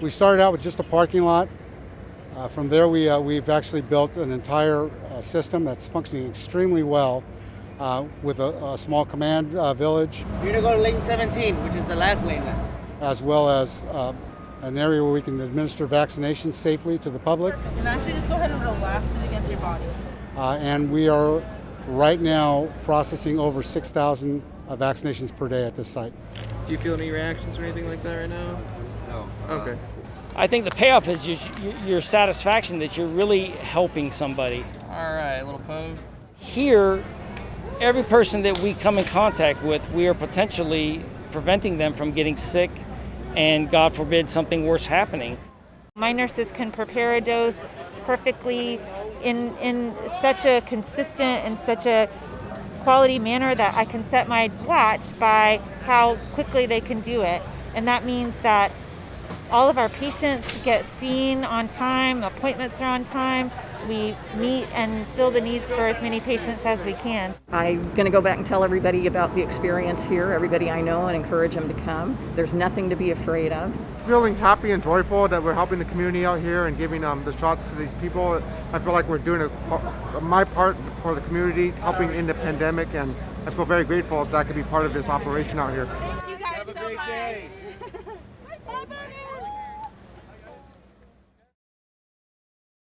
We started out with just a parking lot. Uh, from there, we, uh, we've actually built an entire uh, system that's functioning extremely well uh, with a, a small command uh, village, You're gonna go to lane 17, which is the last lane now. as well as uh, an area where we can administer vaccinations safely to the public. And actually just go ahead and relax it against your body. Uh, and we are right now processing over 6,000 uh, vaccinations per day at this site. Do you feel any reactions or anything like that right now? No. Okay. I think the payoff is just your satisfaction that you're really helping somebody. All right, a little pose. Here, every person that we come in contact with, we are potentially preventing them from getting sick and, God forbid, something worse happening. My nurses can prepare a dose perfectly in, in such a consistent and such a quality manner that I can set my watch by how quickly they can do it. And that means that all of our patients get seen on time, appointments are on time. We meet and fill the needs for as many patients as we can. I'm going to go back and tell everybody about the experience here, everybody I know, and encourage them to come. There's nothing to be afraid of. feeling happy and joyful that we're helping the community out here and giving um, the shots to these people. I feel like we're doing a, par- my part for the community, helping in the pandemic, and I feel very grateful that I could be part of this operation out here. Thank you guys Have a so great much. day. Bye, buddy.